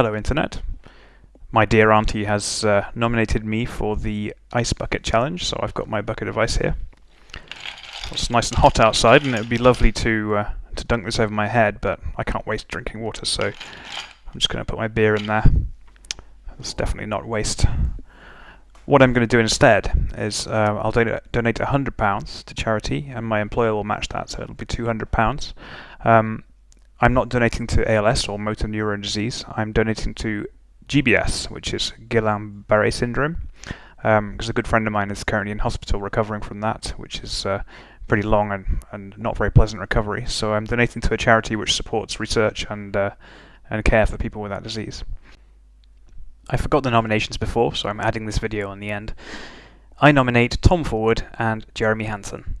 Hello Internet. My dear auntie has uh, nominated me for the Ice Bucket Challenge, so I've got my bucket of ice here. It's nice and hot outside and it would be lovely to, uh, to dunk this over my head, but I can't waste drinking water, so I'm just going to put my beer in there. It's definitely not waste. What I'm going to do instead is uh, I'll donate, donate £100 to charity and my employer will match that, so it'll be £200. Um, I'm not donating to ALS or motor neuron disease. I'm donating to GBS, which is Guillain-Barré syndrome, because um, a good friend of mine is currently in hospital recovering from that, which is uh, pretty long and, and not very pleasant recovery. So I'm donating to a charity which supports research and uh, and care for people with that disease. I forgot the nominations before, so I'm adding this video on the end. I nominate Tom Forward and Jeremy Hansen.